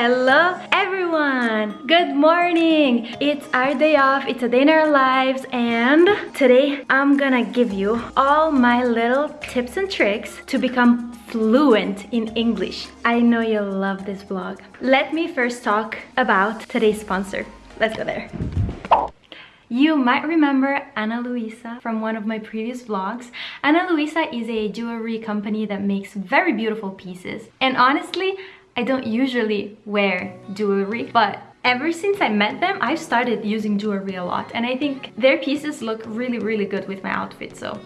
Hello everyone! Good morning! It's our day off, it's a day in our lives and today I'm gonna give you all my little tips and tricks to become fluent in English. I know you'll love this vlog. Let me first talk about today's sponsor. Let's go there. You might remember Ana Luisa from one of my previous vlogs. Ana Luisa is a jewelry company that makes very beautiful pieces. And honestly, I don't usually wear jewelry, but ever since I met them, I've started using jewelry a lot. And I think their pieces look really, really good with my outfit, so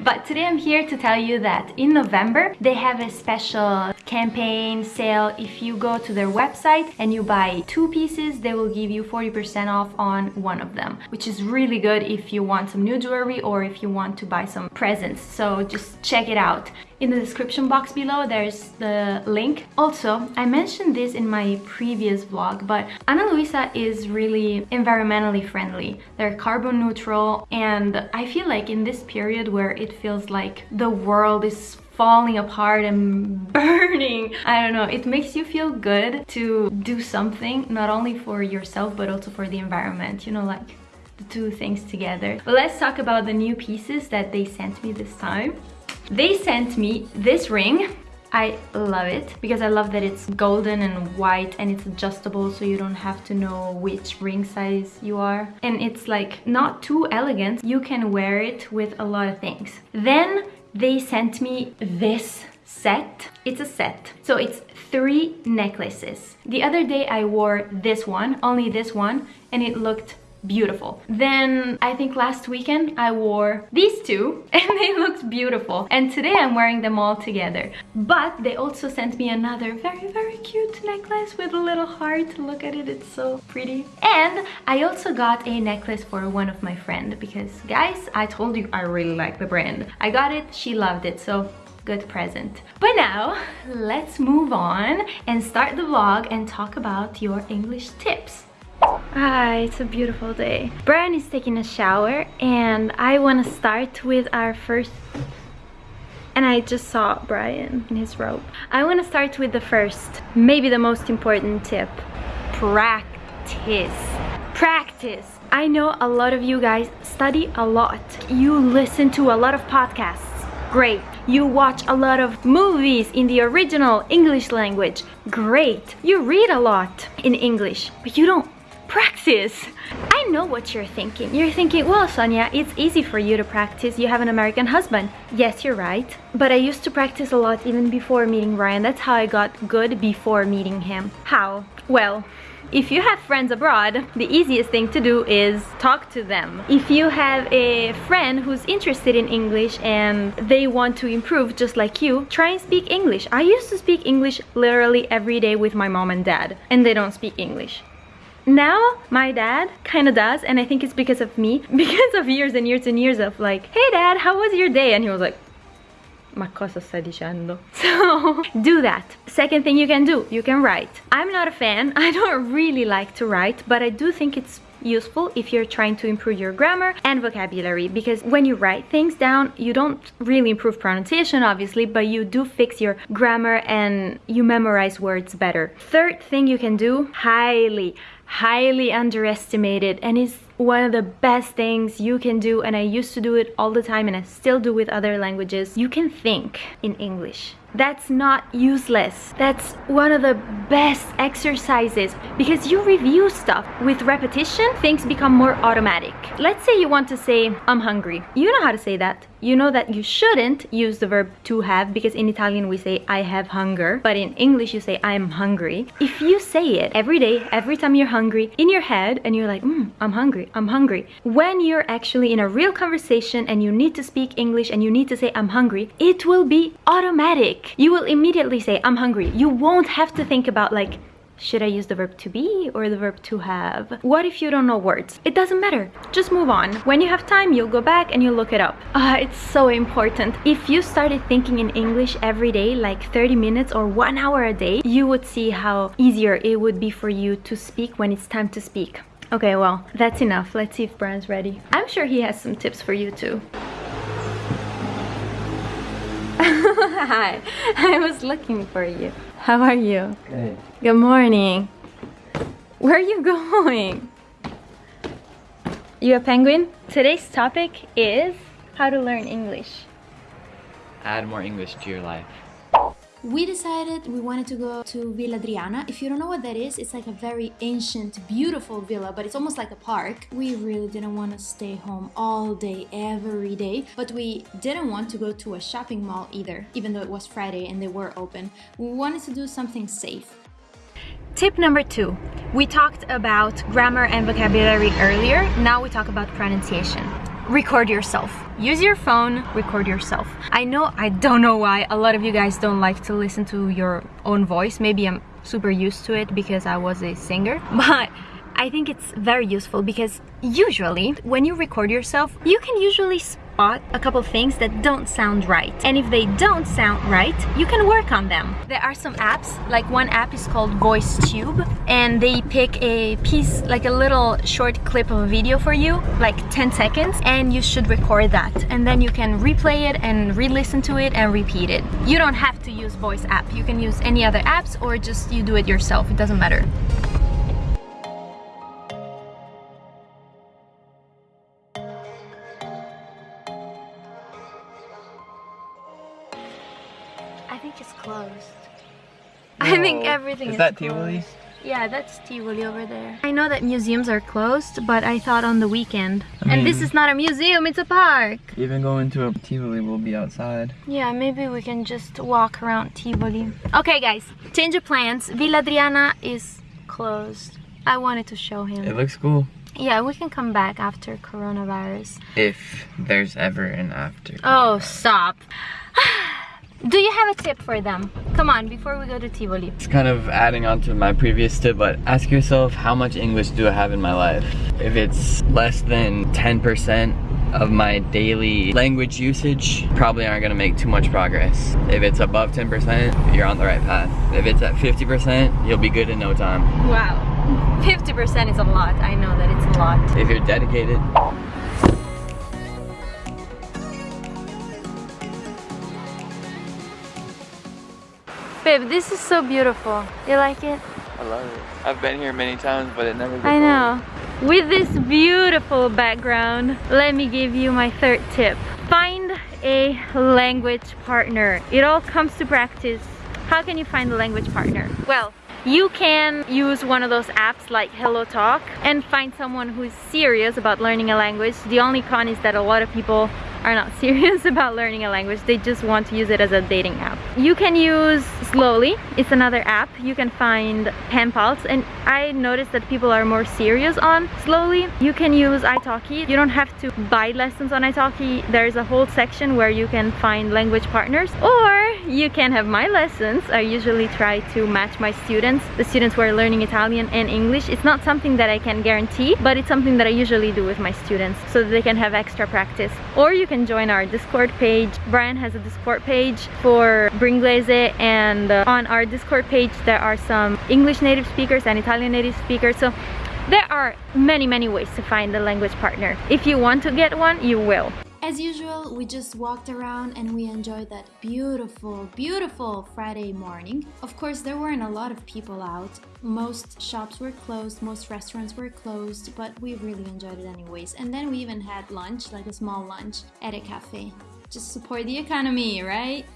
but today I'm here to tell you that in November they have a special campaign sale. If you go to their website and you buy two pieces, they will give you 40% off on one of them, which is really good if you want some new jewelry or if you want to buy some presents. So just check it out. In the description box below, there's the link. Also, I mentioned this in my previous vlog, but Ana Luisa is really environmentally friendly. They're carbon neutral, and I feel like in this period where it feels like the world is falling apart and burning. I don't know, it makes you feel good to do something, not only for yourself, but also for the environment, you know, like the two things together. But let's talk about the new pieces that they sent me this time. They sent me this ring. I love it because I love that it's golden and white and it's adjustable so you don't have to know which ring size you are. And it's like not too elegant. You can wear it with a lot of things. Then they sent me this set. It's a set. So it's three necklaces. The other day I wore this one, only this one, and it looked beautiful. Then I think last weekend I wore these two and they looked beautiful. And today I'm wearing them all together. But they also sent me another very, very cute necklace with a little heart. Look at it, it's so pretty. And I also got a necklace for one of my friend because guys, I told you I really like the brand. I got it, she loved it, so good present. But now, let's move on and start the vlog and talk about your English tips. Hi, it's a beautiful day. Brian is taking a shower and I want to start with our first and I just saw Brian in his robe. I want to start with the first, maybe the most important tip. Practice. Practice. I know a lot of you guys study a lot. You listen to a lot of podcasts. Great. You watch a lot of movies in the original English language. Great. You read a lot in English, but you don't practice. I know what you're thinking. You're thinking, well, Sonia, it's easy for you to practice. You have an American husband. Yes, you're right. But I used to practice a lot even before meeting Ryan. That's how I got good before meeting him. How? Well, if you have friends abroad, the easiest thing to do is talk to them. If you have a friend who's interested in English and they want to improve just like you, try and speak English. I used to speak English literally every day with my mom and dad, and they don't speak English. Now, my dad kind of does, and I think it's because of me, because of years and years and years of like, hey dad, how was your day? And he was like, ma cosa stai dicendo? So, do that. Second thing you can do, you can write. I'm not a fan, I don't really like to write, but I do think it's useful if you're trying to improve your grammar and vocabulary because when you write things down you don't really improve pronunciation obviously but you do fix your grammar and you memorize words better third thing you can do highly highly underestimated and is one of the best things you can do and I used to do it all the time and I still do with other languages. You can think in English. That's not useless. That's one of the best exercises because you review stuff. With repetition, things become more automatic. Let's say you want to say, I'm hungry. You know how to say that. You know that you shouldn't use the verb to have because in Italian we say I have hunger, but in English you say I'm hungry. If you say it every day, every time you're hungry, in your head and you're like, mm, I'm hungry, I'm hungry. When you're actually in a real conversation and you need to speak English and you need to say I'm hungry, it will be automatic. You will immediately say I'm hungry. You won't have to think about like, should I use the verb to be or the verb to have? What if you don't know words? It doesn't matter. Just move on. When you have time, you'll go back and you'll look it up. Ah, it's so important. If you started thinking in English every day, like 30 minutes or one hour a day, you would see how easier it would be for you to speak when it's time to speak. Okay, well, that's enough. Let's see if Brian's ready. I'm sure he has some tips for you too. Hi, I was looking for you. How are you? Good. Good morning. Where are you going? You a penguin? Today's topic is how to learn English. Add more English to your life. We decided we wanted to go to Villa Adriana. If you don't know what that is, it's like a very ancient, beautiful villa, but it's almost like a park. We really didn't want to stay home all day, every day, but we didn't want to go to a shopping mall either, even though it was Friday and they were open. We wanted to do something safe. Tip number two. We talked about grammar and vocabulary earlier. Now we talk about pronunciation. Record yourself. Use your phone, record yourself. I know, I don't know why a lot of you guys don't like to listen to your own voice. Maybe I'm super used to it because I was a singer, but I think it's very useful because usually when you record yourself, you can usually spot a couple things that don't sound right. And if they don't sound right, you can work on them. There are some apps, like one app is called Voice Tube, and they pick a piece, like a little short clip of a video for you, like 10 seconds, and you should record that. And then you can replay it and re-listen to it and repeat it. You don't have to use voice app. You can use any other apps or just you do it yourself. It doesn't matter. Think everything is, Is that. Tivoli? Yeah, that's Tivoli over there. I know that museums are closed, but I thought on the weekend. I and this is not a museum, it's a park. Even going to a Tivoli will be outside. Yeah, maybe we can just walk around Tivoli. Okay, guys, change of plans. Villa Adriana is closed. I wanted to show him. It looks cool. Yeah, we can come back after coronavirus. If there's ever an after. Oh, stop. Ah, Do you have a tip for them? Come on, before we go to Tivoli. It's kind of adding on to my previous tip, but ask yourself how much English do I have in my life? If it's less than 10% of my daily language usage, probably aren't gonna make too much progress. If it's above 10%, you're on the right path. If it's at 50%, you'll be good in no time. Wow. 50% is a lot. I know that it's a lot. If you're dedicated, Babe, this is so beautiful. You like it? I love it. I've been here many times, but it never I know. With this beautiful background, let me give you my third tip. Find a language partner. It all comes to practice. How can you find a language partner? Well, you can use one of those apps like Hello Talk and find someone who's serious about learning a language. The only con is that a lot of people are not serious about learning a language. They just want to use it as a dating app. You can use Slowly. It's another app. You can find pen pals and I noticed that people are more serious on Slowly. You can use italki. You don't have to buy lessons on italki. There's a whole section where you can find language partners or you can have my lessons. I usually try to match my students, the students who are learning Italian and English. It's not something that I can guarantee, but it's something that I usually do with my students so they can have extra practice. Or you can join our Discord page. Brian has a Discord page for Bringlese and uh, on our Discord page there are some English native speakers and Italian native speakers. So there are many, many ways to find a language partner. If you want to get one, you will. As usual, we just walked around and we enjoyed that beautiful, beautiful Friday morning. Of course, there weren't a lot of people out. Most shops were closed, most restaurants were closed, but we really enjoyed it anyways. And then we even had lunch, like a small lunch, at a cafe. Just support the economy, right?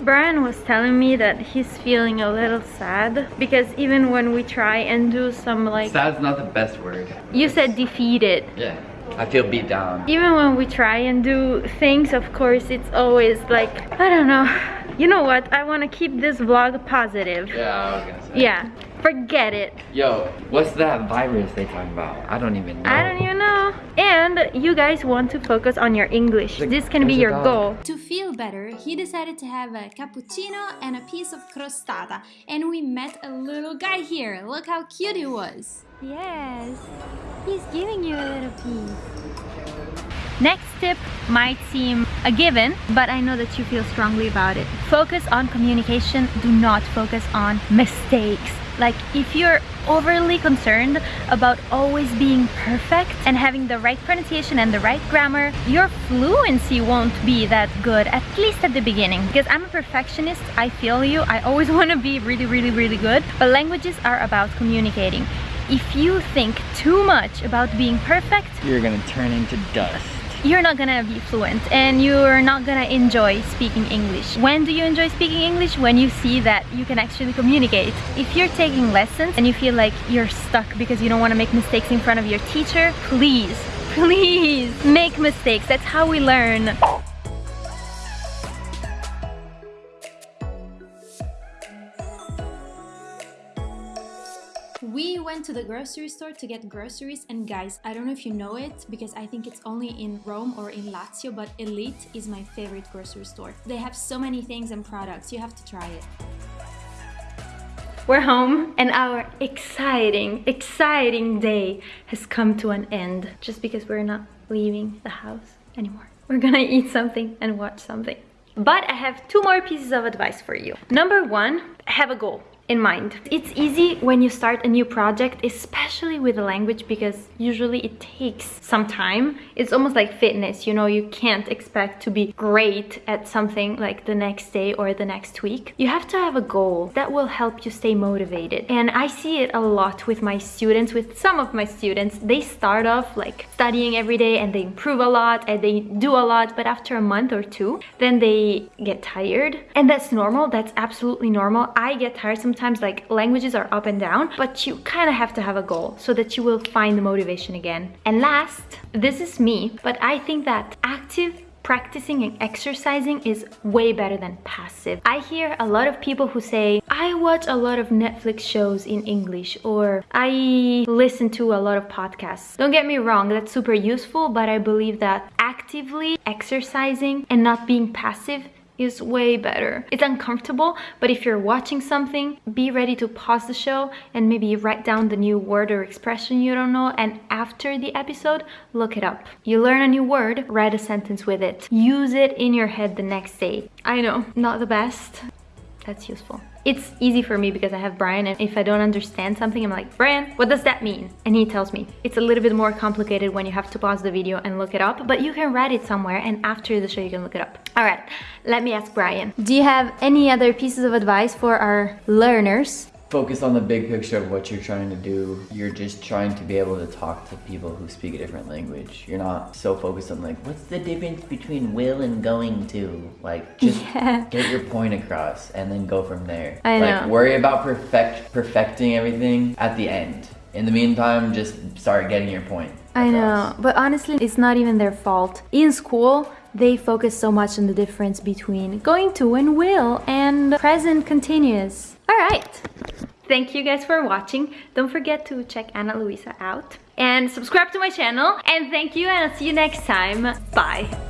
Brian was telling me that he's feeling a little sad because even when we try and do some like Sad's not the best word. you said defeated Yeah. I feel beat down. even when we try and do things of course it's always like I don't know you know what I want to keep this vlog positive Yeah, I was gonna say. yeah forget it Yo, what's that virus they talking about? I don't even know. I don't even know and you guys want to focus on your English this can be your dog. goal To feel better, he decided to have a cappuccino and a piece of crostata. And we met a little guy here. Look how cute he was. Yes, he's giving you a little piece. Next tip might seem a given, but I know that you feel strongly about it. Focus on communication, do not focus on mistakes. Like if you're overly concerned about always being perfect and having the right pronunciation and the right grammar, your fluency won't be that good, at least at the beginning. Because I'm a perfectionist, I feel you. I always want to be really, really, really good. But languages are about communicating. If you think too much about being perfect, you're gonna turn into dust you're not gonna be fluent and you're not gonna enjoy speaking English. When do you enjoy speaking English? When you see that you can actually communicate. If you're taking lessons and you feel like you're stuck because you don't want to make mistakes in front of your teacher, please, please make mistakes. That's how we learn. To the grocery store to get groceries and guys, I don't know if you know it because I think it's only in Rome or in Lazio, but Elite is my favorite grocery store. They have so many things and products, you have to try it. We're home and our exciting, exciting day has come to an end just because we're not leaving the house anymore. We're gonna eat something and watch something. But I have two more pieces of advice for you. Number one, have a goal in mind. It's easy when you start a new project, especially with a language because usually it takes some time. It's almost like fitness, you know, you can't expect to be great at something like the next day or the next week. You have to have a goal that will help you stay motivated. And I see it a lot with my students, with some of my students. They start off like studying every day and they improve a lot and they do a lot, but after a month or two, then they get tired. And that's normal, that's absolutely normal. I get tired sometimes sometimes like languages are up and down, but you kind of have to have a goal so that you will find the motivation again. And last, this is me, but I think that active practicing and exercising is way better than passive. I hear a lot of people who say, I watch a lot of Netflix shows in English or I listen to a lot of podcasts. Don't get me wrong, that's super useful, but I believe that actively exercising and not being passive is way better. It's uncomfortable, but if you're watching something, be ready to pause the show and maybe write down the new word or expression you don't know and after the episode, look it up. You learn a new word, write a sentence with it. Use it in your head the next day. I know, not the best. That's useful. It's easy for me because I have Brian and if I don't understand something, I'm like, Brian, what does that mean? And he tells me. It's a little bit more complicated when you have to pause the video and look it up, but you can write it somewhere and after the show you can look it up. All right, let me ask Brian. Do you have any other pieces of advice for our learners? Focus on the big picture of what you're trying to do. You're just trying to be able to talk to people who speak a different language. You're not so focused on like, what's the difference between will and going to? Like, just yeah. get your point across and then go from there. I like, know. worry about perfect perfecting everything at the end. In the meantime, just start getting your point. Across. I know, but honestly, it's not even their fault. In school, they focus so much on the difference between going to and will and present continuous. All right. Thank you guys for watching. Don't forget to check Ana Luisa out and subscribe to my channel. And thank you and I'll see you next time. Bye.